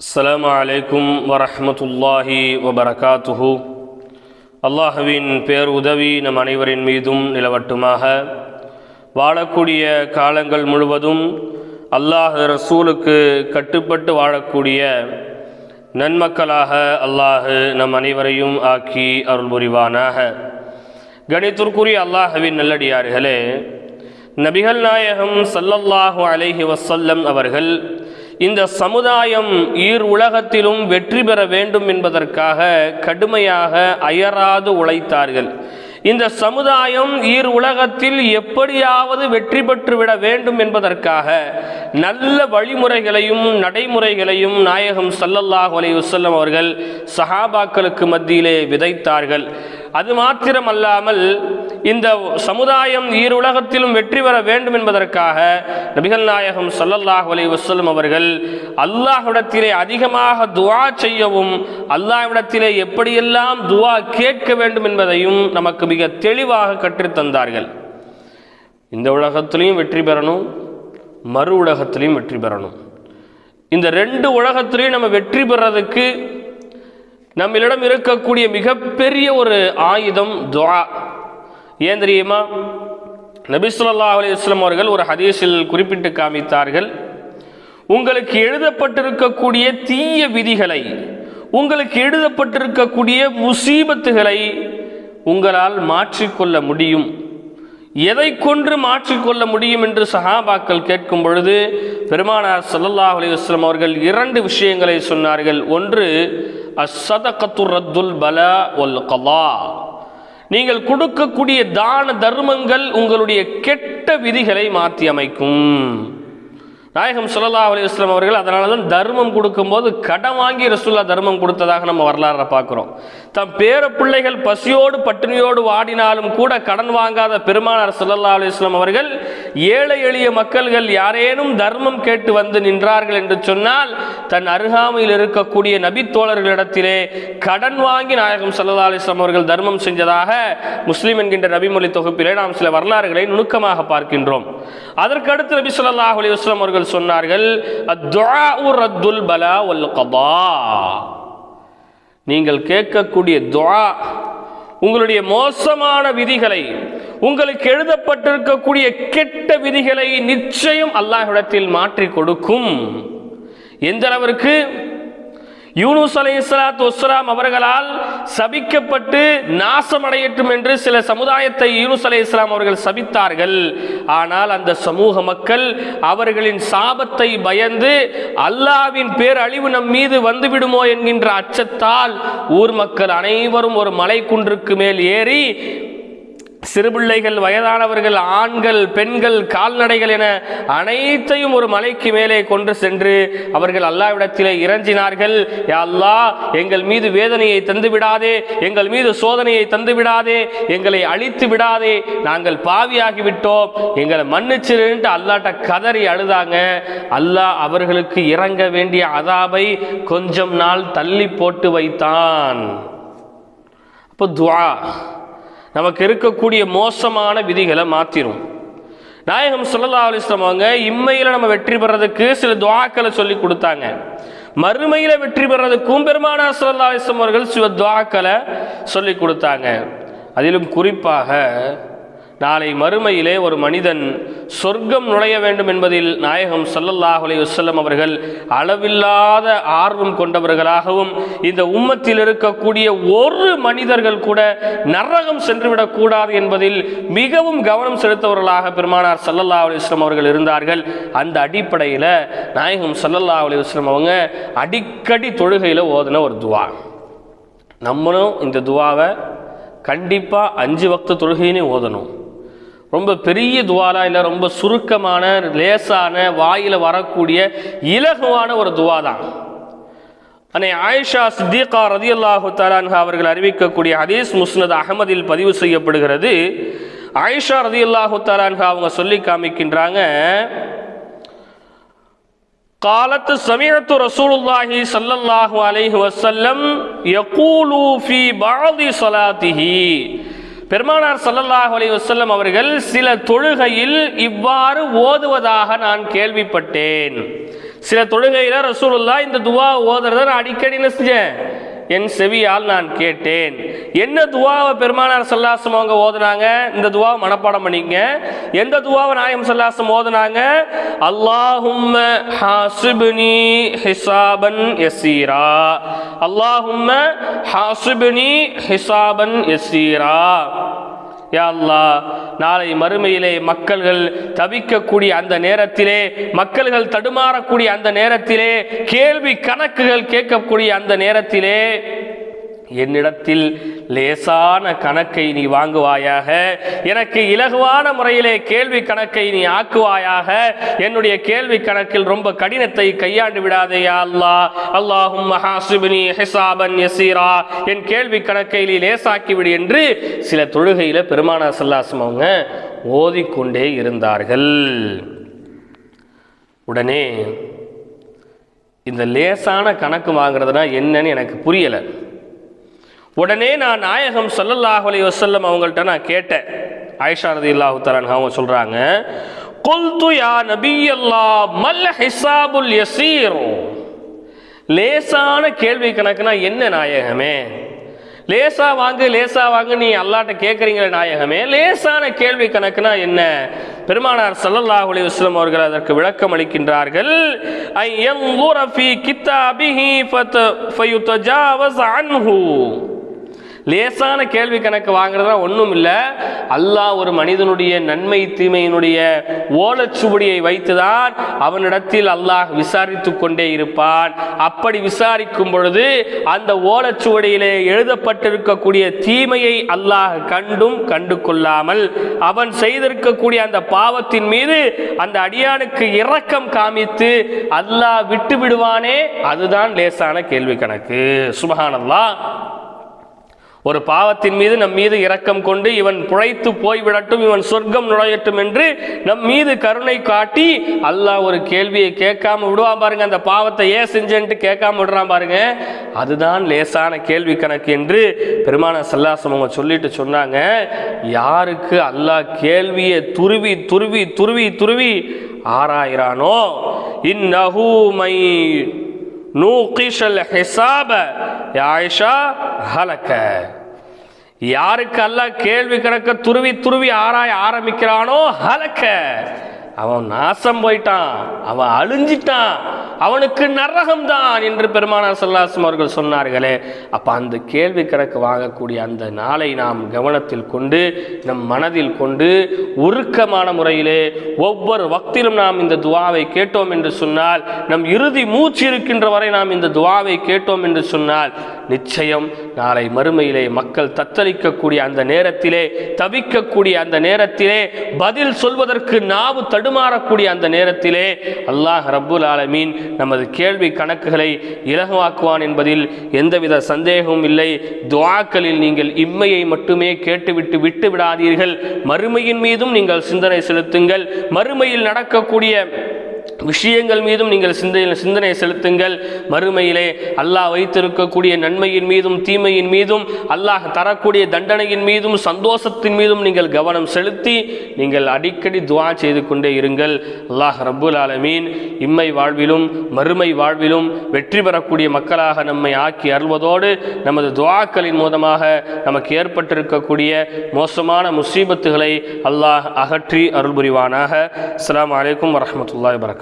அஸ்லாம் அலைக்கும் வரஹமத்துல்லாஹி வபரகாத்துஹு அல்லாஹுவின் பேர் உதவி நம் அனைவரின் மீதும் நிலவட்டுமாக. வாழக்கூடிய காலங்கள் முழுவதும் அல்லாஹ் ரசூலுக்கு கட்டுப்பட்டு வாழக்கூடிய நன்மக்களாக அல்லாஹு நம் அனைவரையும் ஆக்கி அருள் புரிவானாக கணித்திற்குரிய அல்லாஹுவின் நல்லடியார்களே நபிகள் நாயகம் சல்லல்லாஹு அலைஹி வசல்லம் அவர்கள் இந்த சமுதாயம் ஈர் உலகத்திலும் வெற்றி பெற வேண்டும் என்பதற்காக கடுமையாக அயராது உழைத்தார்கள். இந்த சமுதாயம் ஈர் உலகத்தில் எப்படியாவது வெற்றி பெற்றுவிட வேண்டும் என்பதற்காக நல்ல வழிமுறைகளையும் நடைமுறைகளையும் நாயகம் சல்லல்லாஹ் அலி வஸல்லம் அவர்கள் சஹாபாக்களுக்கு மத்தியிலே விதைத்தார்கள். அது மாத்திரமல்லாமல் இந்த சமுதாயம் ஈருலகத்திலும் வெற்றி பெற வேண்டும் என்பதற்காக நபிகள் நாயகம் சல்லல்லாஹு அலி வசல்லம் அவர்கள் அல்லாஹ்விடத்திலே அதிகமாக துவா செய்யவும் அல்லாஹ்விடத்திலே எப்படியெல்லாம் துவா கேட்க வேண்டும் என்பதையும் நமக்கு மிக தெளிவாக கற்றுத்தந்தார்கள். இந்த உலகத்திலையும் வெற்றி பெறணும் மறு உலகத்திலையும் வெற்றி பெறணும். இந்த ரெண்டு உலகத்திலையும் நம்ம வெற்றி பெறதுக்கு நம்மளிடம் இருக்கக்கூடிய மிகப்பெரிய ஒரு ஆயுதம் துவா. ஏன் தெரியுமா? நபிசுல்லா ஸல்லல்லாஹு அவர்கள் ஒரு ஹதீஸில் குறிப்பிட்டு காமித்தார்கள் உங்களுக்கு எழுதப்பட்டிருக்கக்கூடிய தீய விதிகளை உங்களுக்கு எழுதப்பட்டிருக்கக்கூடிய முசீபத்துகளை உங்களால் மாற்றிக்கொள்ள முடியும். எதை கொன்று மாற்றிக்கொள்ள முடியும்? என்று சஹாபாக்கள் கேட்கும் பொழுது பெருமானார் சல்லல்லா அலைஹி அவர்கள் இரண்டு விஷயங்களை சொன்னார்கள். ஒன்று அஸ்ஸதகத்து ரத்துல் பலா ஒல் கலா நீங்கள் கொடுக்கக்கூடிய தான தர்மங்கள் உங்களுடைய கெட்ட விதிகளை மாற்றி அமைக்கும். நாயகம் சுல்லா அலிஸ்லாம் அவர்கள் அதனால தான் தர்மம் கொடுக்கும்போது கடன் வாங்கி ரசுல்லா தர்மம் கொடுத்ததாக நம்ம வரலாறை பார்க்குறோம். தம் பேர பிள்ளைகள் பசியோடு பட்டினியோடு வாடினாலும் கூட கடன் வாங்காத பெருமானார் சுல்லா அலிஸ்லாம் அவர்கள் ஏழை எளிய மக்கள்கள் யாரேனும் தர்மம் கேட்டு வந்து நின்றார்கள் என்று சொன்னால் தன் அருகாமையில் இருக்கக்கூடிய நபித்தோழர்களிடத்திலே கடன் வாங்கி நாயகம் சல்லா அலிஸ்லாம் அவர்கள் தர்மம் செஞ்சதாக முஸ்லீம் என்கின்ற நபிமொழி தொகுப்பிலே நாம் சில வரலாறுகளை நுணுக்கமாக பார்க்கின்றோம். அதற்கடுத்து நபி சொல்லாஹ் அலி வஸ்லாம் அவர்கள் சொன்னார்கள் ரத்துல் பலா ஒல் கபா. நீங்கள் கேட்கக்கூடிய துவா உங்களுடைய மோசமான விதிகளை உங்களுக்கு எழுதப்பட்டிருக்கக்கூடிய கெட்ட விதிகளை நிச்சயம் அல்லாஹ்விடத்தில் மாற்றி கொடுக்கும். எந்த அளவிற்கு? யூனுஸ் அலை இஸ்லாத் வஸ்லாம் அவர்களால் சபிக்கப்பட்டு நாசமடையட்டும் என்று சில சமுதாயத்தை யூனுஸ் அலை இஸ்லாம் அவர்கள் சபித்தார்கள். ஆனால் அந்த சமூக மக்கள் அவர்களின் சாபத்தை பயந்து அல்லாவின் பேரழிவு நம் மீது வந்துவிடுமோ என்கின்ற அச்சத்தால் ஊர் மக்கள் அனைவரும் ஒரு மலை குன்றுக்கு மேல் ஏறி சிறுபிள்ளைகள் வயதானவர்கள் ஆண்கள் பெண்கள் கால்நடைகள் என அனைத்தையும் ஒரு மலைக்கு மேலே கொண்டு சென்று அவர்கள் அல்லாவிடத்திலே இறஞ்சினார்கள். அல்லா எங்கள் மீது வேதனையை தந்து விடாதே எங்கள் மீது சோதனையை தந்து விடாதே எங்களை அழித்து விடாதே நாங்கள் பாவியாகி விட்டோம். எங்களை மன்னிச்சிருன்ட்டு அல்லாட்ட கதறி அழுதாங்க. அல்லாஹ் அவர்களுக்கு இறங்க வேண்டிய அதாபை கொஞ்சம் நாள் தள்ளி போட்டு வைத்தான். அப்போ துவா. நமக்கு இருக்கக்கூடிய மோசமான விதிகளை மாற்றிடும் நாயகம் சொல்லல்லா அலிஸ்லாம் அவங்க இம்மையில் நம்ம வெற்றி பெறதுக்கு சில துவாக்களை சொல்லி கொடுத்தாங்க. மறுமையில் வெற்றி பெறதுக்கும் பெருமானா சொல்லல்லா அலிஸ்லாம் அவர்கள் சில துவாக்களை சொல்லி கொடுத்தாங்க. அதிலும் குறிப்பாக நாளை மறுமையிலே ஒரு மனிதன் சொர்க்கம் நுழைய வேண்டும் என்பதில் நாயகம் சல்லல்லாஹ் அலி வல்லம் அவர்கள் அளவில்லாத ஆர்வம் கொண்டவர்களாகவும் இந்த உம்மத்தில் இருக்கக்கூடிய ஒரு மனிதர்கள் கூட நரகம் சென்றுவிடக்கூடாது என்பதில் மிகவும் கவனம் செலுத்தவர்களாக பெருமானார் சல்லல்லா அலி வஸ்லம் அவர்கள் இருந்தார்கள். அந்த அடிப்படையில் நாயகம் சல்லல்லா அலி வஸ்லம் அவங்க அடிக்கடி தொழுகையில் ஓதின ஒரு துவா. நம்மளும் இந்த துவாவை கண்டிப்பாக அஞ்சு வக்த தொழுகையினே ஓதணும். ரொம்ப பெரிய துவாலா இல்லை ரொம்ப சுருக்கமான லேசான வாயில் வரக்கூடிய இலகுவான ஒரு துவா தான் அன்னை ஆயிஷா சித்திகா ரதி அல்லாஹு தலான்ஹா அவர்கள் அறிவிக்கக்கூடிய ஹதீஸ் முஸ்னத் அகமதில் பதிவு செய்யப்படுகிறது ஆயிஷா ரதி அல்லாஹு தலான்ஹா அவங்க சொல்லி காமிக்கின்றாங்க قالت سمعت رسول الله صلى الله عليه وسلم يقول في بعض صلاته பெருமானார் சல்லல்லாஹ் அலி வசல்லம் அவர்கள் சில தொழுகையில் இவ்வாறு ஓதுவதாக நான் கேள்விப்பட்டேன். சில தொழுகையில் ரசூலுல்லா இந்த துவா ஓதுறத நான் அடிக்கடி என்ன செஞ்சேன் என் செவியால் நான் கேட்டேன். என்ன துவாவை பெருமானார் சல்லாசம் அவங்க ஓதுனாங்க? இந்த துவாவை மனப்பாடம் பண்ணிக்கங்க. எந்த துவாவை நாயம் சல்லாசம் ஓதுனாங்க? அல்லாஹும்ம ஹாசிப்னி ஹிசாபன் எஸ்ஸீரா அல்லாஹும்ம ஹாசிப்னி ஹிசாபன் யசீரா. யா நாளை மறுமையிலே மக்கள்கள் தவிக்கக்கூடிய அந்த நேரத்திலே மக்கள்கள் தடுமாறக்கூடிய அந்த நேரத்திலே கேள்வி கணக்குகள் கேட்கக்கூடிய அந்த நேரத்திலே என்னிடத்தில் லேசான கணக்கை நீ வாங்குவாயாக எனக்கு இலகுவான முறையிலே கேள்வி கணக்கை நீ ஆக்குவாயாக என்னுடைய கேள்வி கணக்கில் ரொம்ப கடினத்தை கையாண்டு விடாதேயா அல்லா அல்லாஹ். அல்லாஹும் ஹாசிபினி ஹிசாபன் யசீரா. என் கேள்வி கணக்கை நீ லேசாக்கிவிடு என்று சில தொழுகையில பெருமானா சல்லாசம் அவங்க ஓதிக்கொண்டே இருந்தார்கள். உடனே இந்த லேசான கணக்கு வாங்குறதுனா என்னன்னு எனக்கு புரியலை. உடனே நான் நாயகம் ஸல்லல்லாஹு அலைஹி வஸல்லம் அவங்கள்ட்ட நான் கேட்டேன். ஆயிஷா ரதியல்லாஹு தலான் அவங்க சொல்றாங்க கொல்து யா நபியல்லாஹ் மல் ஹிசாபுல் யசீர்? லேசான கேள்வி கணக்குனா என்ன நாயகமே? லேசா வாங்கு லேசா வாங்கு நீ அல்லாட்ட கேட்குறீங்களே நாயகமே? லேசான கேள்வி கணக்குனா என்ன? பெருமானார் சல்லல்லாஹ் அலி வஸ்லம் அவர்கள் அதற்கு விளக்கம் அளிக்கின்றார்கள் ஐ யன்ظுர ஃபீ கிதாபிஹி ஃபத ஃபயுதஜாவஸ் ஹூ லேசான கேள்வி கணக்கு வாங்குறதுனா ஒன்றும் இல்லை. அல்லாஹ் ஒரு மனிதனுடைய நன்மை தீமையினுடைய ஓலச்சுவடியை வைத்துதான் அவனிடத்தில் அல்லாஹ் விசாரித்து கொண்டே இருப்பான். அப்படி விசாரிக்கும் பொழுது அந்த ஓலச்சுவடியிலே எழுதப்பட்டிருக்கக்கூடிய தீமையை அல்லாஹ் கண்டும் கண்டு கொள்ளாமல் அவன் செய்திருக்கக்கூடிய அந்த பாவத்தின் மீது அந்த அடியானுக்கு இரக்கம் காமித்து அல்லாஹ் விட்டு விடுவானே அதுதான் லேசான கேள்வி கணக்கு. சுபஹானல்லாஹ். ஒரு பாவத்தின் மீது நம் மீது இரக்கம் கொண்டு இவன் புழைத்து போய்விடட்டும் இவன் சொர்க்கம் நுழையட்டும் என்று நம் மீது கருணை காட்டி அல்லாஹ் ஒரு கேள்வியை கேட்காம விடுவான் பாருங்க. அந்த பாவத்தை ஏன் செஞ்சேன்ட்டு கேட்காம விடுறான் பாருங்க. அதுதான் லேசான கேள்வி கணக்கு என்று பெருமான சல்லாசம் அவங்க சொல்லிட்டு சொன்னாங்க. யாருக்கு அல்லாஹ் கேள்வியை துருவி துருவி துருவி துருவி ஆராயிறானோ இந்நகூமை நூகிஷல் ஹிசாப. ஆயிஷா ஹலக்க. யாருக்கு அல்ல கேள்வி கணக்க துருவி துருவி ஆராய ஆரம்பிக்கிறானோ ஹலக்க. அவன் நாசம் போயிட்டான் அவன் அழிஞ்சிட்டான். அவனுக்கு நரகம் தான் என்று பெருமானார் சல்லாசம் அவர்கள் சொன்னார்களே. அப்ப அந்த கேள்வி கணக்கு வாங்கக்கூடிய அந்த நாளை நாம் கவனத்தில் கொண்டு நம் மனதில் கொண்டு உருக்கமான முறையிலே ஒவ்வொரு வக்திலும் நாம் இந்த துவாவை கேட்டோம் என்று சொன்னால் நம் இறுதி மூச்சு இருக்கின்ற வரை நாம் இந்த துவாவை கேட்டோம் என்று சொன்னால் நிச்சயம் நாளை மறுமையிலே மக்கள் தத்தளிக்கக்கூடிய அந்த நேரத்திலே தவிக்கக்கூடிய அந்த நேரத்திலே பதில் சொல்வதற்கு நாவு தடுமாறக்கூடிய அந்த நேரத்திலே அல்லாஹ் ரப்புல் ஆலமீன் நமது கேள்வி கணக்குகளை இலகுவாக்குவான் என்பதில் எந்தவித சந்தேகமும் இல்லை. துவாக்களில் நீங்கள் இம்மையை மட்டுமே கேட்டுவிட்டு விட்டு விடாதீர்கள். மறுமையின் மீதும் நீங்கள் சிந்தனை செலுத்துங்கள். மறுமையில் நடக்கக்கூடிய விஷயங்கள் மீதும் நீங்கள் சிந்தனை சிந்தனை செலுத்துங்கள். மறுமையிலே அல்லாஹ் வைத்திருக்கக்கூடிய நன்மையின் மீதும் தீமையின் மீதும் அல்லாஹ் தரக்கூடிய தண்டனையின் மீதும் சந்தோஷத்தின் மீதும் நீங்கள் கவனம் செலுத்தி நீங்கள் அடிக்கடி துவா செய்து கொண்டே இருங்கள். அல்லாஹ் ரபுல் ஆலமீன் இம்மை வாழ்விலும் மறுமை வாழ்விலும் வெற்றி பெறக்கூடிய மக்களாக நம்மை ஆக்கி அருள்வதோடு நமது துவாக்களின் மூலமாக நமக்கு ஏற்பட்டிருக்கக்கூடிய மோசமான முசீபத்துகளை அல்லாஹ் அகற்றி அருள் புரிவானாக அஸ்லாம் வலைக்கம் வரஹ்மத்துல்லாஹி வரகாத்துஹு